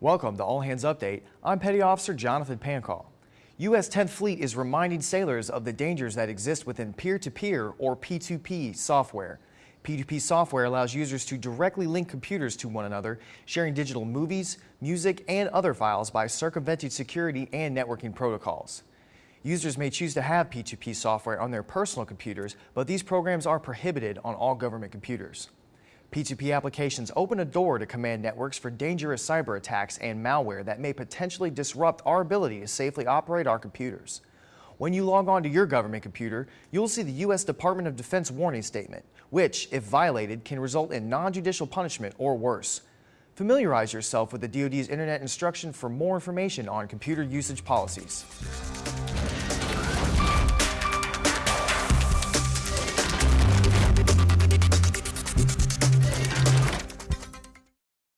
Welcome to All Hands Update. I'm Petty Officer Jonathan Pancall. U.S. 10th Fleet is reminding sailors of the dangers that exist within peer-to-peer or P2P software. P2P software allows users to directly link computers to one another, sharing digital movies, music, and other files by circumventing security and networking protocols. Users may choose to have P2P software on their personal computers, but these programs are prohibited on all government computers. P2P applications open a door to command networks for dangerous cyber attacks and malware that may potentially disrupt our ability to safely operate our computers. When you log on to your government computer, you'll see the U.S. Department of Defense warning statement, which, if violated, can result in non-judicial punishment or worse. Familiarize yourself with the DoD's Internet instruction for more information on computer usage policies.